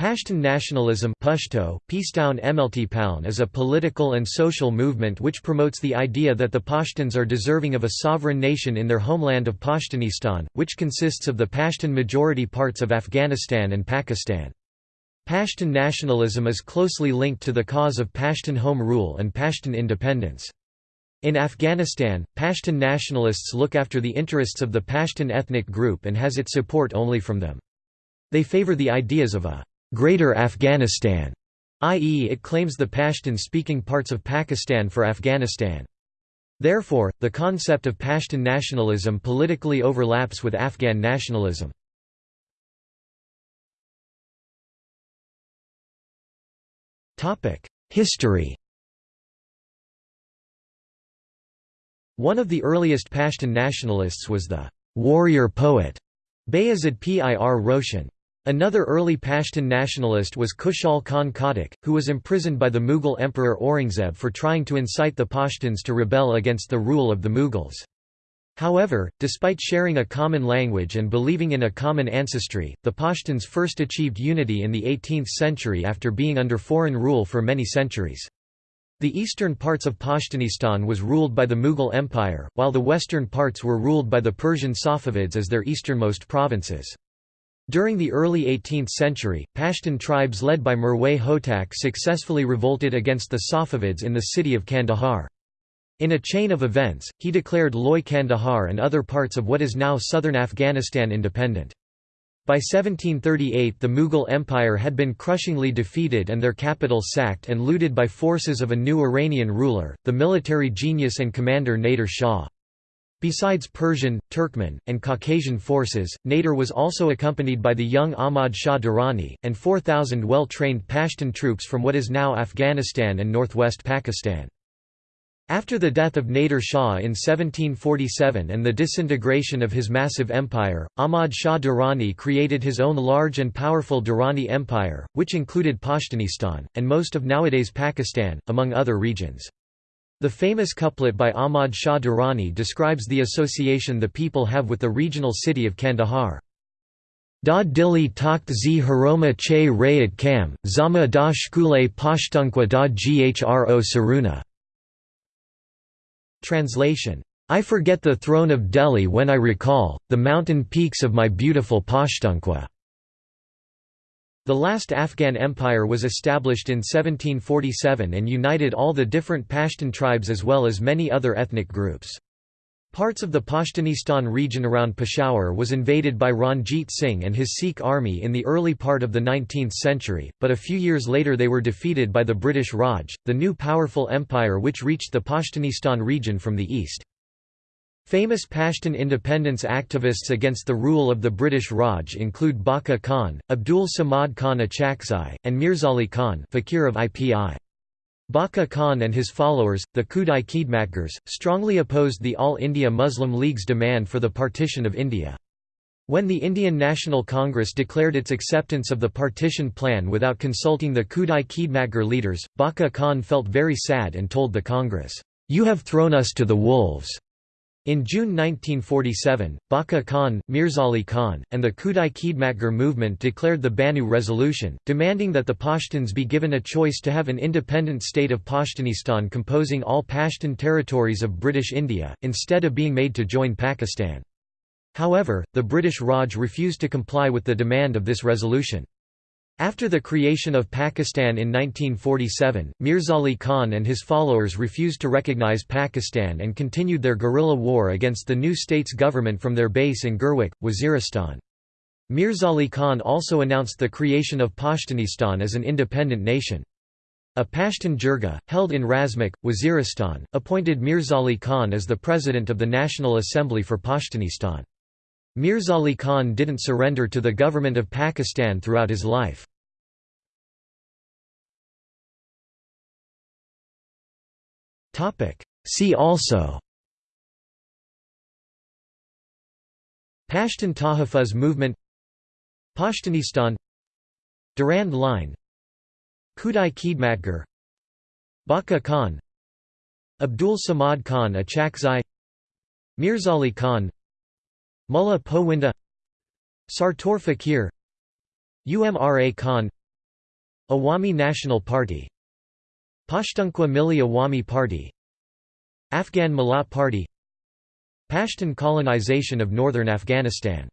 Pashtun nationalism Pashto, Paln is a political and social movement which promotes the idea that the Pashtuns are deserving of a sovereign nation in their homeland of Pashtunistan, which consists of the Pashtun majority parts of Afghanistan and Pakistan. Pashtun nationalism is closely linked to the cause of Pashtun home rule and Pashtun independence. In Afghanistan, Pashtun nationalists look after the interests of the Pashtun ethnic group and has its support only from them. They favor the ideas of a Greater Afghanistan, i.e. it claims the Pashtun-speaking parts of Pakistan for Afghanistan. Therefore, the concept of Pashtun nationalism politically overlaps with Afghan nationalism. History One of the earliest Pashtun nationalists was the «warrior poet» Bayazid Pir Roshan. Another early Pashtun nationalist was Khushal Khan Khattak, who was imprisoned by the Mughal Emperor Aurangzeb for trying to incite the Pashtuns to rebel against the rule of the Mughals. However, despite sharing a common language and believing in a common ancestry, the Pashtuns first achieved unity in the 18th century after being under foreign rule for many centuries. The eastern parts of Pashtunistan was ruled by the Mughal Empire, while the western parts were ruled by the Persian Safavids as their easternmost provinces. During the early 18th century, Pashtun tribes led by Mirwais Hotak successfully revolted against the Safavids in the city of Kandahar. In a chain of events, he declared Loy Kandahar and other parts of what is now southern Afghanistan independent. By 1738 the Mughal Empire had been crushingly defeated and their capital sacked and looted by forces of a new Iranian ruler, the military genius and commander Nader Shah. Besides Persian, Turkmen, and Caucasian forces, Nader was also accompanied by the young Ahmad Shah Durrani, and 4,000 well-trained Pashtun troops from what is now Afghanistan and northwest Pakistan. After the death of Nader Shah in 1747 and the disintegration of his massive empire, Ahmad Shah Durrani created his own large and powerful Durrani Empire, which included Pashtunistan, and most of nowadays Pakistan, among other regions. The famous couplet by Ahmad Shah Durrani describes the association the people have with the regional city of Kandahar. Da dili takht zi haroma che rayat kam, zama da shkule pashtunkwa da ghro saruna. Translation. I forget the throne of Delhi when I recall, the mountain peaks of my beautiful Pashtunkwa. The last Afghan empire was established in 1747 and united all the different Pashtun tribes as well as many other ethnic groups. Parts of the Pashtunistan region around Peshawar was invaded by Ranjit Singh and his Sikh army in the early part of the 19th century, but a few years later they were defeated by the British Raj, the new powerful empire which reached the Pashtunistan region from the east. Famous Pashtun independence activists against the rule of the British Raj include Bacha Khan, Abdul Samad Khan Achakzai, and Mirzali Khan Fakir of IPI. Bacha Khan and his followers, the Khudai Khidmatgars, strongly opposed the All India Muslim League's demand for the partition of India. When the Indian National Congress declared its acceptance of the partition plan without consulting the Khudai Khidmatgar leaders, Bacha Khan felt very sad and told the Congress, "'You have thrown us to the wolves. In June 1947, Bacha Khan, Mirzali Khan, and the Khudai Khidmatgar movement declared the Bannu Resolution, demanding that the Pashtuns be given a choice to have an independent state of Pashtunistan composing all Pashtun territories of British India, instead of being made to join Pakistan. However, the British Raj refused to comply with the demand of this resolution. After the creation of Pakistan in 1947, Mirzali Khan and his followers refused to recognize Pakistan and continued their guerrilla war against the new state's government from their base in Gurwik, Waziristan. Mirzali Khan also announced the creation of Pashtunistan as an independent nation. A Pashtun Jirga, held in Razmak, Waziristan, appointed Mirzali Khan as the president of the National Assembly for Pashtunistan. Mirzali Khan didn't surrender to the government of Pakistan throughout his life. See also Pashtun Tahafuz movement Pashtunistan Durand Line Khudai Khidmatgar Bacha Khan Abdul Samad Khan Achakzai Mirzali Khan Mullah Powinda Sartor Fakir UMRA Khan Awami National Party Pashtunkhwa Milli Awami Party Afghan Millat Party Pashtun colonization of northern Afghanistan